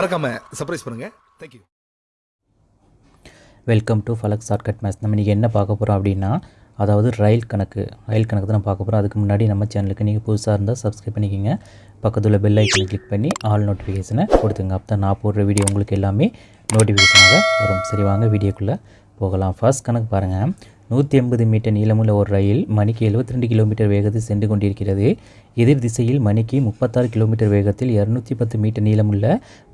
மறக்காம சர்ப்ரைஸ் பண்ணுங்க. Thank you welcome to Falak shortcut maths நம்ம இன்றைக்கி என்ன பார்க்க போகிறோம் அப்படின்னா அதாவது ரயில் கணக்கு. ரயில் கணக்கு தான் நம்ம பார்க்க போகிறோம் அதுக்கு முன்னாடி நம்ம சேனலுக்கு நீங்கள் புதுசாக இருந்தால் சப்ஸ்கிரைப் பண்ணிக்கோங்க. பக்கத்தில் பெல் ஐக்கனை கிளிக் பண்ணி ஆல் நோட்டிஃபிகேஷனை கொடுத்துங்க. அப்போ தான் நான் போடுற வீடியோ உங்களுக்கு எல்லாமே நோட்டிஃபிகேஷனாக வரும். சரி வாங்க வீடியோக்குள்ளே போகலாம். ஃபர்ஸ்ட் கணக்கு பாருங்கள் நூற்றி எண்பது மீட்டர் நீளமுள்ள ஒரு ரயில் மணிக்கு 72 கிலோமீட்டர் வேகத்தில் சென்று கொண்டிருக்கிறது. எதிர் திசையில் மணிக்கு முப்பத்தாறு கிலோமீட்டர் வேகத்தில் இரநூத்தி பத்து மீட்டர் நீளமுள்ள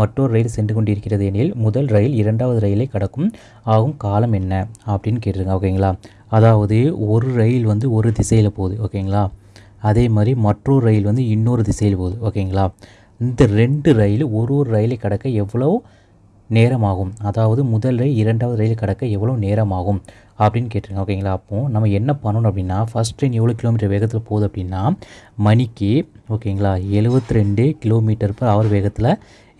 மற்றொரு ரயில் சென்று கொண்டிருக்கிறது எனில் முதல் ரயில் இரண்டாவது ரயிலை கடக்கும் ஆகும் காலம் என்ன அப்படின்னு கேட்டிருக்காங்க ஓகேங்களா? அதாவது ஒரு ரயில் வந்து ஒரு திசையில் போகுது ஓகேங்களா? அதே மாதிரி மற்றொரு ரயில் வந்து இன்னொரு திசையில் போகுது ஓகேங்களா? இந்த ரெண்டு ரயில் ஒரு ஒரு ரயிலை கடக்க எவ்வளோ நேரமாகும். அதாவது முதல் ரயில் இரண்டாவது ரயில் கடக்க எவ்வளோ நேரமாகும் அப்படின்னு கேட்டிருங்க ஓகேங்களா அப்போது நம்ம என்ன பண்ணணும் அப்படின்னா ஃபஸ்ட் ட்ரெயின் எவ்வளோ கிலோமீட்டர் வேகத்தில் போகுது அப்படின்னா மணிக்கு ஓகேங்களா 72 ரெண்டு கிலோமீட்டர் பர் அவர் வேகத்தில்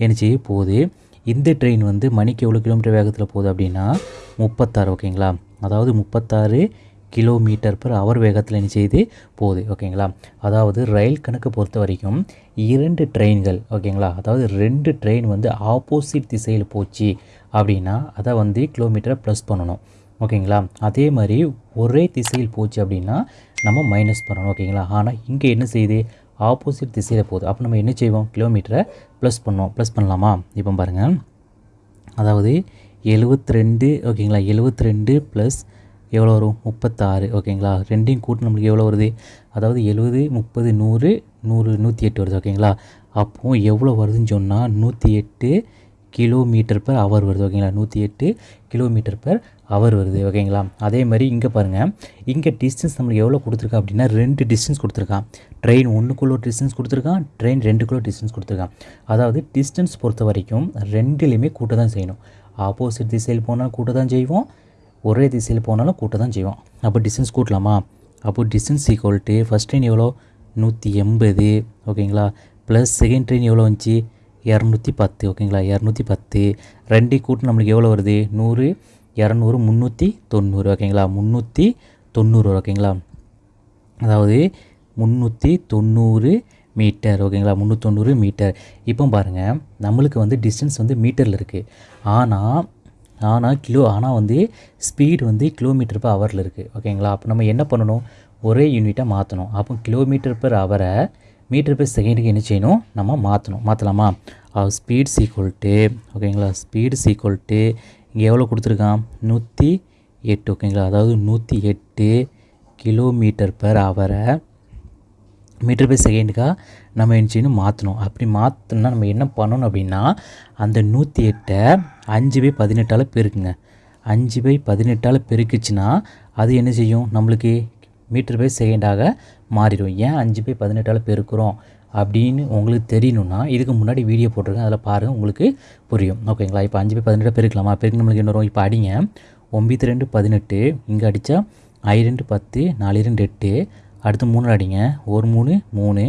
என்ன போகுது. இந்த ட்ரெயின் வந்து மணிக்கு எவ்வளோ கிலோமீட்டர் வேகத்தில் போகுது அப்படின்னா முப்பத்தாறு ஓகேங்களா அதாவது முப்பத்தாறு கிலோமீட்டர் பர் அவர் வேகத்தில் என்ன செய்து போகுது. ஓகேங்களா? அதாவது ரயில் கணக்கு பொறுத்த வரைக்கும் இரண்டு ட்ரெயின்கள் ஓகேங்களா? அதாவது ரெண்டு ட்ரெயின் வந்து ஆப்போசிட் திசையில் போச்சு அப்படின்னா அதை வந்து கிலோமீட்டரை ப்ளஸ் பண்ணணும். ஓகேங்களா? அதே மாதிரி ஒரே திசையில் போச்சு அப்படின்னா நம்ம மைனஸ் பண்ணணும். ஓகேங்களா? ஆனால் இங்கே என்ன செய்யுது? ஆப்போசிட் திசையில் போகுது. அப்போ நம்ம என்ன செய்வோம்? கிலோமீட்டரை ப்ளஸ் பண்ணோம் ப்ளஸ் பண்ணலாமா? இப்போ பாருங்கள் அதாவது 72 ரெண்டு ஓகேங்களா? 72 ரெண்டு ப்ளஸ் எவ்வளோ வரும்? முப்பத்தாறு. ஓகேங்களா? ரெண்டையும் கூட்டு நம்மளுக்கு எவ்வளோ வருது? அதாவது எழுபது முப்பது நூறு நூறு நூற்றி எட்டு வருது. ஓகேங்களா? அப்போது எவ்வளோ வருதுன்னு சொன்னால் நூற்றி எட்டு கிலோமீட்டர் பர் அவர் வருது. ஓகேங்களா? நூற்றி எட்டு கிலோமீட்டர் பர் அவர் வருது. ஓகேங்களா? அதே மாதிரி இங்கே பாருங்கள் இங்கே டிஸ்டன்ஸ் நம்மளுக்கு எவ்வளோ கொடுத்துருக்கா அப்படின்னா ரெண்டு டிஸ்டன்ஸ் கொடுத்துருக்கான் ட்ரெயின் ஒன்றுக்குள்ள டிஸ்டன்ஸ் கொடுத்துருக்கான் ட்ரெயின் ரெண்டுக்குள்ள டிஸ்டன்ஸ் கொடுத்துருக்கான் அதாவது டிஸ்டன்ஸ் பொறுத்த வரைக்கும் ரெண்டுலேயுமே கூட்ட தான் செய்யணும். ஆப்போசிட் திசையில் போனால் கூட்ட தான் செய்வோம். ஒரே திசையில் போனாலும் கூட்ட தான் செய்வோம் அப்போ டிஸ்டன்ஸ் கூட்டலாமா? அப்போ distance equal to first train எவ்வளோ? நூற்றி எண்பது. ஓகேங்களா? ப்ளஸ் செகண்ட் ட்ரெயின் எவ்வளோ வந்துச்சு? இரநூத்தி பத்து. ஓகேங்களா? இரநூத்தி பத்து. ரெண்டு கூட்டு நம்மளுக்கு எவ்வளோ வருது? நூறு. இரநூறு முந்நூற்றி தொண்ணூறு. ஓகேங்களா? முந்நூற்றி தொண்ணூறு. ஓகேங்களா? அதாவது முந்நூற்றி தொண்ணூறு மீட்டர். ஓகேங்களா? முந்நூற்றொண்ணூறு மீட்டர். இப்போ பாருங்கள் நம்மளுக்கு வந்து டிஸ்டன்ஸ் வந்து மீட்டரில் இருக்குது ஆனால் ஆனால் கிலோ ஆனால் வந்து ஸ்பீடு வந்து கிலோமீட்டர் பர் ஹவரில் இருக்குது ஓகேங்களா அப்போ நம்ம என்ன பண்ணணும்? ஒரே யூனிட்டாக மாற்றணும் அப்போ கிலோமீட்டர் பர் ஹவரை மீட்டர் பர் செகண்டுக்கு என்ன செய்யணும்? நம்ம மாற்றணும் மாற்றலாமா ஸ்பீட் சீக்வல் டு ஓகேங்களா ஸ்பீடு சீக்வல் டு இங்கே எவ்வளோ கொடுத்துருக்கான்? நூற்றி எட்டு ஓகேங்களா அதாவது நூற்றி எட்டு கிலோமீட்டர் பர் ஹவரை மீட்டர் பை செகண்டுக்காக நம்ம என்ன செய்யணும்? மாற்றணும் அப்படி மாற்றினா நம்ம என்ன பண்ணணும் அப்படின்னா அந்த நூற்றி எட்டை அஞ்சு பை பதினெட்டால் பெருக்குங்க. அஞ்சு பை பதினெட்டால் பெருக்குச்சுன்னா அது என்ன செய்யும்? நம்மளுக்கு மீட்டர் பை செகண்டாக மாறிடும். ஏன் அஞ்சு பை பதினெட்டால் பெருக்கிறோம் அப்படின்னு உங்களுக்கு தெரியணும்னா இதுக்கு முன்னாடி வீடியோ போட்டிருக்கேன். அதில் பாருங்கள் உங்களுக்கு புரியும். ஓகேங்களா இப்போ அஞ்சு பை பதினெட்டாக பெருக்கலாமா? பெருக்கு நம்மளுக்கு என்ன வரும்? இப்போ அடிங்க. ஒம்பது ரெண்டு பதினெட்டு. இங்கே அடித்தா ஐ ரெண்டு பத்து நாலு ரெண்டு எட்டு. அடுத்து மூணு அடிங்க. ஒரு மூணு மூணு.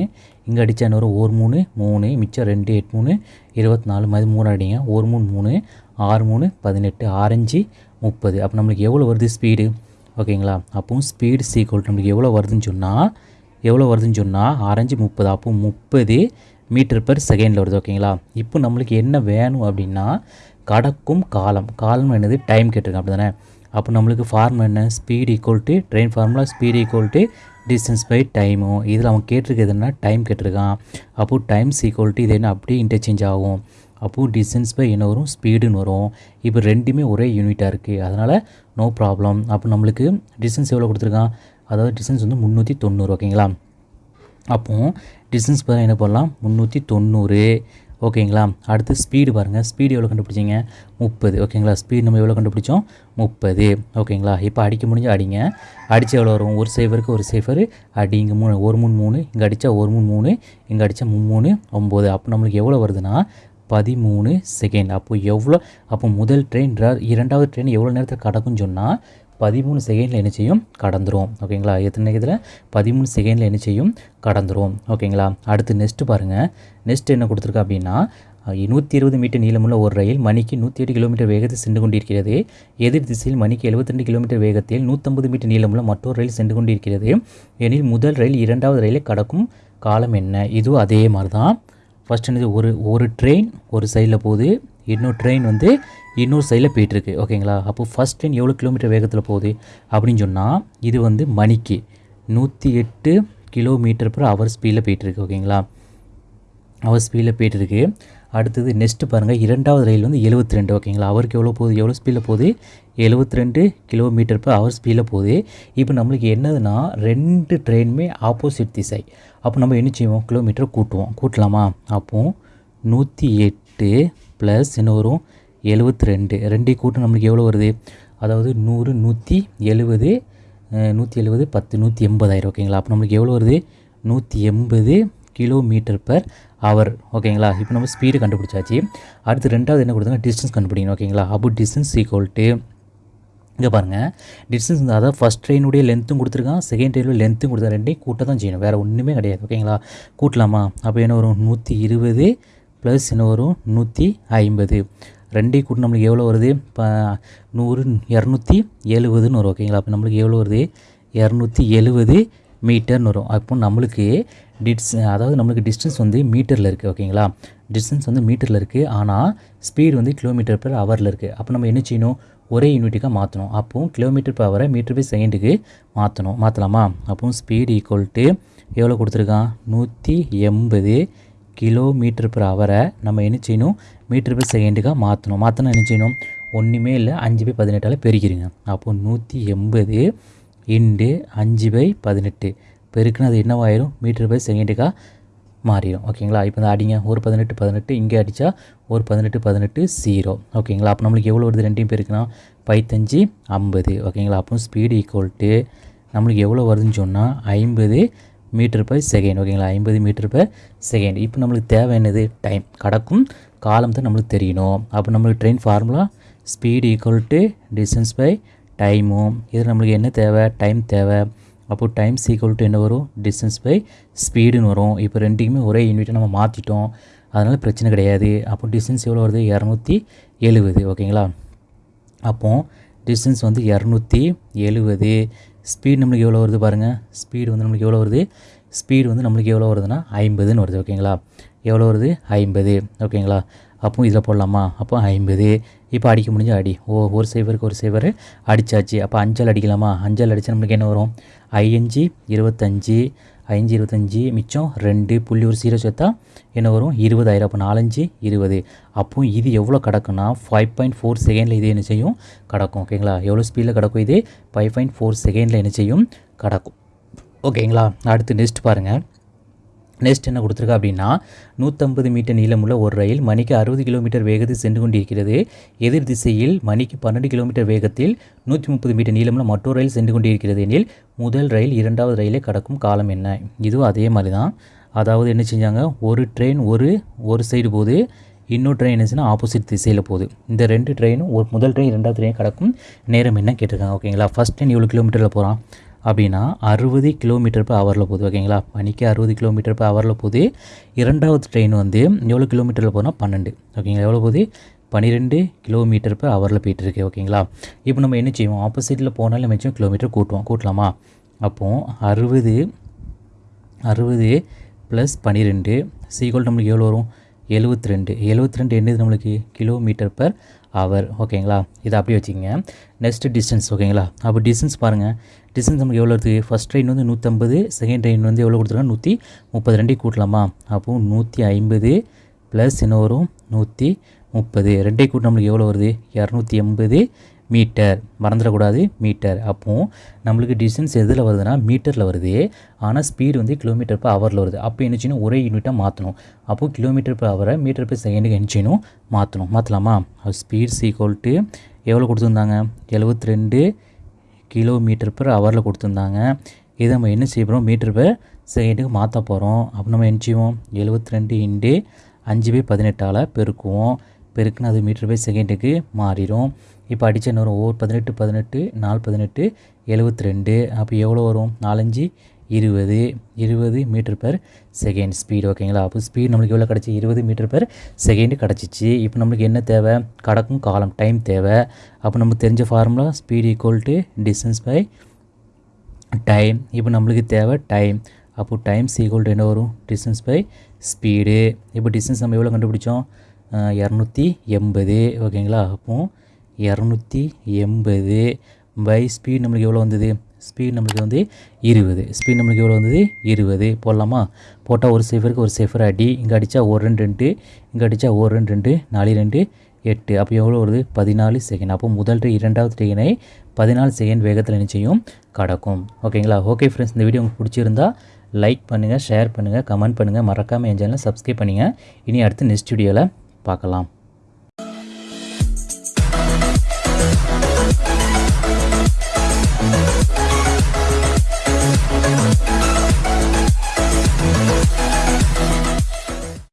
இங்கே அடித்தா என்ன வரும்? ஒரு மூணு மூணு. மிச்சம் ரெண்டு எட்டு மூணு. இருபத்தி நாலு மாதிரி மூணு அடிங்க. ஒரு மூணு மூணு. ஆறு மூணு பதினெட்டு. ஆரஞ்சு முப்பது. அப்போ நம்மளுக்கு எவ்வளோ வருது? ஸ்பீடு. ஓகேங்களா? அப்போவும் ஸ்பீடு சீக்வல் நம்மளுக்கு எவ்வளோ வருதுன்னு சொன்னால் எவ்வளோ வருதுன்னு சொன்னால் ஆரஞ்சு முப்பது. அப்போ முப்பது மீட்டர் பெர் செகண்டில் வருது. ஓகேங்களா? இப்போ நம்மளுக்கு என்ன வேணும் அப்படின்னா கடக்கும் காலம். காலம் என்னது? டைம் கேட்டிருக்கேன் அப்படி தானே அப்போ நம்மளுக்கு ஃபார்முலா என்ன? Speed equal to train formula speed equal to distance by டைமும் இதில் அவன் கேட்டிருக்கிறதுனா டைம் கேட்டிருக்கான். அப்போது டைம் ஈக்குவல் இது என்ன? அப்படியே இன்டர்சேஞ்ச் ஆகும். அப்போது டிஸ்டன்ஸ் பை என்ன வரும்? ஸ்பீடுன்னு வரும். இப்போ ரெண்டுமே ஒரே யூனிட்டாக இருக்குது அதனால் நோ ப்ராப்ளம் அப்போ நம்மளுக்கு டிஸ்டன்ஸ் எவ்வளோ கொடுத்துருக்கான்? அதாவது டிஸ்டன்ஸ் வந்து முந்நூற்றி தொண்ணூறு ஓகேங்களா அப்போது டிஸ்டன்ஸ் பார்த்தா என்ன பண்ணலாம் முந்நூற்றி தொண்ணூறு. ஓகேங்களா? அடுத்து ஸ்பீடு பாருங்கள் ஸ்பீடு எவ்வளோ கண்டுபிடிச்சிங்க? முப்பது. ஓகேங்களா? ஸ்பீடு நம்ம எவ்வளோ கண்டுபிடிச்சோம்? முப்பது. ஓகேங்களா? இப்போ அடிக்க முடிஞ்சு அடிங்க. அடித்து எவ்வளோ வரும்? ஒரு சைஃபருக்கு ஒரு சேஃபர் அடி இங்கே மூணு ஒரு மூணு மூணு. இங்கே அடித்தா ஒரு மூணு மூணு. இங்கே அடித்தா மூணு ஒம்பது அப்போ நம்மளுக்கு எவ்வளோ வருதுன்னா பதிமூணு செகண்ட் அப்போது எவ்வளோ அப்போ முதல் ட்ரெயின் இரண்டாவது ட்ரெயின் எவ்வளோ நேரத்தில் கடக்கும்னு சொன்னால் பதிமூணு செகண்டில் என்ன செய்யும்? கடந்துரும். ஓகேங்களா? எத்தனை இதில் பதிமூணு செகண்டில் என்ன செய்யும்? கடந்துரும். ஓகேங்களா? அடுத்து நெக்ஸ்ட்டு பாருங்கள் நெக்ஸ்ட் என்ன கொடுத்துருக்கா அப்படின்னா நூற்றி இருபது மீட்டர் நீளமுள்ள ஒரு ரயில் மணிக்கு நூற்றி எட்டு கிலோமீட்டர் வேகத்தில் சென்று கொண்டிருக்கிறது. எதிர் திசையில் மணிக்கு 72 கிலோமீட்டர் வேகத்தில் நூற்றம்பது மீட்டர் நீளமுள்ள மற்றொரு ரயில் சென்று கொண்டிருக்கிறது. எனில் முதல் ரயில் இரண்டாவது ரயிலை கடக்கும் காலம் என்ன? இதுவும் அதே மாதிரி தான் ஃபஸ்ட் என்னது ஒரு ஒரு ட்ரெயின் ஒரு சைடில் போகுது இன்னொரு ட்ரெயின் வந்து இன்னொரு சைடில் போயிட்டுருக்கு. ஓகேங்களா அப்போ ஃபஸ்ட் ட்ரெயின் எவ்வளோ கிலோமீட்டர் வேகத்தில் போகுது அப்படின்னு சொன்னால் இது வந்து மணிக்கு நூற்றி எட்டு கிலோமீட்டர் பர் ஹவர் ஸ்பீடில் போயிட்டுருக்கு. ஓகேங்களா அவர் ஸ்பீடில் போயிட்டுருக்கு. அடுத்தது நெக்ஸ்ட்டு பாருங்கள் இரண்டாவது ரயில் வந்து 72 ரெண்டு ஓகேங்களா? அவருக்கு எவ்வளோ போகுது? எவ்வளோ ஸ்பீடில் போகுது? 72 ரெண்டு கிலோமீட்டர் பர் ஹவர் ஸ்பீடில் போகுது. இப்போ நம்மளுக்கு என்னதுன்னா ரெண்டு ட்ரெயினுமே ஆப்போசிட் திசை. அப்போ நம்ம என்ன செய்வோம்? கிலோமீட்டர் கூட்டுவோம். கூட்டலாமா? அப்போ நூற்றி எட்டு ப்ளஸ் என்ன வரும்? எழுபத்தி ரெண்டு ரெண்டையும் கூட்டம் நம்மளுக்கு எவ்வளோ வருது? அதாவது நூறு நூற்றி எழுபது நூற்றி எழுபது பத்து நூற்றி எண்பதாயிரம் ஓகேங்களா? அப்போ நம்மளுக்கு எவ்வளோ வருது? நூற்றி எண்பது கிலோமீட்டர் பர் ஹவர் ஓகேங்களா இப்போ நம்ம ஸ்பீடு கண்டுபிடிச்சாச்சு. அடுத்து ரெண்டாவது என்ன கொடுத்தாங்க டிஸ்டன்ஸ் கண்டுபிடிக்கணும். ஓகேங்களா அப்போ டிஸ்டன்ஸ் ஈக்குவல் டு இங்கே பாருங்கள் டிஸ்டன்ஸ் வந்து அதாவது ஃபஸ்ட் ட்ரெயினுடைய லென்த்தும் கொடுத்துருக்கான். செகண்ட் ட்ரெயினுடைய லென்த்தும் கொடுத்தா ரெண்டையும் கூட்ட தான் செய்யணும். வேறு ஒன்றுமே கிடையாது. ஓகேங்களா கூட்டலாமா? அப்போ என்ன வரும்? நூற்றி இருபது ப்ளஸ் என்ன வரும்? நூற்றி ஐம்பது. ரெண்டையும் கூட்டு நம்மளுக்கு எவ்வளோ வருது? இப்போ நூறு இரநூத்தி எழுபதுன்னு வரும். ஓகேங்களா அப்போ நம்மளுக்கு எவ்வளோ வருது? இரநூத்தி எழுபது மீட்டர்னு வரும். அப்போ நம்மளுக்கு டிஸ் அதாவது நம்மளுக்கு டிஸ்டன்ஸ் வந்து மீட்டரில் இருக்குது ஓகேங்களா? டிஸ்டன்ஸ் வந்து மீட்டரில் இருக்குது ஆனால் ஸ்பீடு வந்து கிலோமீட்டர் per ஹவரில் இருக்குது அப்போ நம்ம என்ன செய்யணும்? ஒரே யூனிட்டுக்காக மாற்றணும் அப்போவும் கிலோமீட்டர் per ஹவரை மீட்டர் பை செகண்டுக்கு மாற்றணும் மாற்றலாமா அப்போவும் ஸ்பீடு ஈக்குவல் டு எவ்வளோ கொடுத்துருக்கான்? நூற்றி எண்பது கிலோமீட்டர் per ஹவரை நம்ம என்ன செய்யணும்? மீட்டர் பை செகண்டுக்காக மாற்றணும் மாற்றினா என்ன செய்யணும்? ஒன்றுமே இல்லை அஞ்சு பை பதினெட்டால் பெருக்கிடுங்க அப்போது நூற்றி எண்பது இண்டு அஞ்சு பை பதினெட்டு. பெருக்குன்னு அது என்னவாயிரும்? மீட்டர் பை செகண்டுக்காக மாறிடும் ஓகேங்களா? இப்போ இந்த அடிங்க ஒரு பதினெட்டு பதினெட்டு. இங்கே அடித்தா ஒரு பதினெட்டு பதினெட்டு ஜீரோ ஓகேங்களா? அப்போ நம்மளுக்கு எவ்வளோ வருது? ரெண்டையும் பெருக்குன்னா பைத்தஞ்சு ஐம்பது. ஓகேங்களா? அப்போ ஸ்பீடு ஈக்குவல் டு நம்மளுக்கு எவ்வளோ வருதுன்னு சொன்னால் ஐம்பது மீட்டர் பை செகண்ட் ஓகேங்களா? ஐம்பது மீட்டர் பை செகண்ட் இப்போ நம்மளுக்கு தேவை என்னது? டைம் கடக்கும் காலம் தான் நம்மளுக்கு தெரியணும். அப்போ நம்மளுக்கு train formula speed equal to distance by டைமும் இது நம்மளுக்கு என்ன தேவை? டைம் தேவை. அப்போ டைம் ஈக்குவல் டு என்ன வரும்? டிஸ்டன்ஸ் பை ஸ்பீடுன்னு வரும். இப்போ ரெண்டுக்குமே ஒரே யூனிட்டை நம்ம மாற்றிட்டோம் அதனால் பிரச்சனை கிடையாது. அப்போ டிஸ்டன்ஸ் எவ்வளோ வருது? இரநூத்தி எழுபது ஓகேங்களா? அப்போ டிஸ்டன்ஸ் வந்து இரநூத்தி எழுபது ஸ்பீடு நம்மளுக்கு எவ்வளோ வருது பாருங்கள் ஸ்பீடு வந்து நம்மளுக்கு எவ்வளோ வருது? ஸ்பீடு வந்து நம்மளுக்கு எவ்வளோ வருதுன்னா ஐம்பதுன்னு வருது. ஓகேங்களா? எவ்வளோ வருது? ஐம்பது. ஓகேங்களா? அப்போ இதில் போடலாமா? அப்போ ஐம்பது. இப்போ அடிக்க முடிஞ்ச அடி. ஓ ஒரு சைவருக்கு ஒரு சைவர் அடித்தாச்சு அப்போ அஞ்சல் அடிக்கலாமா? அஞ்சல் அடித்தா நம்மளுக்கு என்ன வரும்? ஐஞ்சு இருபத்தஞ்சி ஐஞ்சு இருபத்தஞ்சி மிச்சம் ரெண்டு. புள்ளி ஒரு சீரோ சேர்த்தா என்ன வரும்? இருபதாயிரம் அப்போ நாலஞ்சு இருபது. அப்போ இது எவ்வளோ கிடக்குன்னா ஃபைவ் பாயிண்ட் ஃபோர் செகண்டில் இது என்ன செய்யும்? கிடக்கும். ஓகேங்களா எவ்வளோ ஸ்பீடில் கிடக்கும் இது? ஃபைவ் பாயிண்ட் ஃபோர் செகண்டில் என்ன செய்யும்? கிடக்கும். ஓகேங்களா அடுத்து நெக்ஸ்ட் பாருங்கள் நெக்ஸ்ட் என்ன கொடுத்துருக்கா அப்படின்னா நூற்றம்பது மீட்டர் நீளமுள்ள ஒரு ரயில் மணிக்கு அறுபது கிலோமீட்டர் வேகத்தில் சென்று கொண்டிருக்கிறது. எதிர் திசையில் மணிக்கு பன்னெண்டு கிலோமீட்டர் வேகத்தில் நூற்றி முப்பது மீட்டர் நீளமுள்ள மற்றொரு ரயில் சென்று கொண்டிருக்கிறது எனில் முதல் ரயில் இரண்டாவது ரயிலை கடக்கும் காலம் என்ன? இதுவும் அதே மாதிரி தான் அதாவது என்ன செஞ்சாங்க? ஒரு ட்ரெயின் ஒரு ஒரு சைடு போகுது. இன்னொரு ட்ரெயின் என்னச்சுன்னா ஆப்போசிட் திசையில் போகுது. இந்த ரெண்டு ட்ரெயினும் ஒரு முதல் ட்ரெயின் ரெண்டாவது ட்ரெயின் கடக்கும் நேரம் என்ன கேட்டிருக்காங்க ஓகேங்களா? ஃபஸ்ட் ட்ரெயின் எவ்வளோ கிலோமீட்டரில் போகிறான் அப்படின்னா அறுபது கிலோமீட்டர் பர் ஹவரில் போகுது ஓகேங்களா? மணிக்கு அறுபது கிலோமீட்டர் பர் ஹவரில் போகுது. இரண்டாவது ட்ரெயின் வந்து எவ்வளோ கிலோமீட்டரில் போனால் பன்னெண்டு. ஓகேங்களா? எவ்வளோ போகுது? பன்னிரெண்டு கிலோமீட்டர் பர் ஹவரில் போயிட்டு இருக்கு ஓகேங்களா? இப்போ நம்ம என்ன செய்வோம்? ஆப்போசிட்டில் போனாலும் நம்ம வச்சோம் கிலோமீட்டர் கூட்டுவோம். கூட்டலாமா? அப்போது அறுபது அறுபது ப்ளஸ் பன்னிரெண்டு சீக்வல் நம்மளுக்கு எவ்வளோ வரும்? எழுபத்தி ரெண்டு எழுபத்தி ரெண்டு என்னது நம்மளுக்கு? கிலோமீட்டர் பர் ஹவர் ஓகேங்களா இதை அப்படியே வச்சுக்கோங்க. நெக்ஸ்ட் டிஸ்டன்ஸ் ஓகேங்களா அப்போ டிஸ்டன்ஸ் பாருங்கள் டிஸ்டன்ஸ் நமக்கு எவ்வளோ இருக்குது ஃபஸ்ட் ட்ரெயின் வந்து நூற்றம்பது செகண்ட் ட்ரெயின் வந்து எவ்வளோ கொடுத்துருக்காங்க? நூற்றி முப்பது ரெண்டையும் கூட்டலாமா? அப்போது நூற்றி ஐம்பது ப்ளஸ் என்ன வரும்? நூற்றி முப்பது ரெண்டே கூட்டம் நம்மளுக்கு எவ்வளோ வருது? இரநூத்தி எண்பது மீட்டர் மறந்துடக்கூடாது மீட்டர் அப்போது நம்மளுக்கு டிஸ்டன்ஸ் எதில் வருதுன்னா மீட்டரில் வருது. ஆனால் ஸ்பீடு வந்து கிலோமீட்டர் பர் ஹவரில் வருது. அப்போ என்ன செய்யணும்? ஒரே யூனிட்டாக மாற்றணும் அப்போது கிலோமீட்டர் பர் ஹவரை மீட்டர் பர் செகண்டுக்கு என்ன மாற்றணும் மாற்றலாமா ஸ்பீட் ஈக்குவல் டு எவ்வளோ கொடுத்துருந்தாங்க? எழுபத்தி ரெண்டு கிலோமீட்டர் பர் ஹவரில் கொடுத்துருந்தாங்க. இதை நம்ம என்ன செய்ய போகிறோம் மீட்டர் பர் செகண்டுக்கு மாற்ற போகிறோம் அப்போ நம்ம என்ன செய்வோம்? எழுபத்தி ரெண்டு இண்டு அஞ்சு பை பதினெட்டால் பெருக்குவோம். பெருக்குன்னு அது மீட்டர் பை செகண்டுக்கு மாறிடும். இப்போ அடிச்ச என்ன வரும் ஓர் பதினெட்டு பதினெட்டு நாலு பதினெட்டு எழுபத்தி ரெண்டு அப்போ எவ்வளோ வரும்? நாலஞ்சு இருபது. இருபது மீட்டர் பெர் செகண்ட் ஸ்பீடு ஓகேங்களா அப்போ ஸ்பீடு நம்மளுக்கு எவ்வளோ கிடச்சி? இருபது மீட்டர் பெர் செகண்டு கிடச்சிச்சு. இப்போ நம்மளுக்கு என்ன தேவை? கடக்கும் காலம் டைம் தேவை. அப்போ நமக்கு தெரிஞ்ச formula speed equal to distance by time இப்போ நம்மளுக்கு தேவை டைம் அப்போ டைம் ஈக்குவல் டு என்ன வரும்? டிஸ்டன்ஸ் பை ஸ்பீடு இப்போ டிஸ்டன்ஸ் நம்ம எவ்வளோ கண்டுபிடிச்சோம்? இரநூத்தி எண்பது ஓகேங்களா அப்போது இரநூத்தி எண்பது. பை ஸ்பீட் நம்மளுக்கு எவ்வளோ வந்தது? ஸ்பீட் நம்மளுக்கு வந்து இருபது. ஸ்பீட் நம்மளுக்கு எவ்வளோ வந்தது? இருபது. போடலாமா? போட்டால் ஒரு சேஃபருக்கு ஒரு சேஃபர் அடி. இங்கே அடித்தா ஒரு ரெண்டு ரெண்டு. இங்கே அடித்தா ஒரு ரெண்டு ரெண்டு. நாலு ரெண்டு எட்டு. அப்போ எவ்வளோ வருது? பதினாலு செகண்ட் அப்போ முதல் இரண்டாவது ட்ரெயினை பதினாலு செகண்ட் வேகத்தில் நிச்சயம் கடக்கும். ஓகேங்களா ஓகே ஃப்ரெண்ட்ஸ் இந்த வீடியோ உங்களுக்கு பிடிச்சிருந்தா லைக் பண்ணுங்கள் ஷேர் பண்ணுங்கள் கமெண்ட் பண்ணுங்கள் மறக்காமல் என் சேனலை சப்ஸ்கிரைப் பண்ணுங்கள் இனி அடுத்து நெக்ஸ்ட் வீடியோவில் பார்க்கலாம்.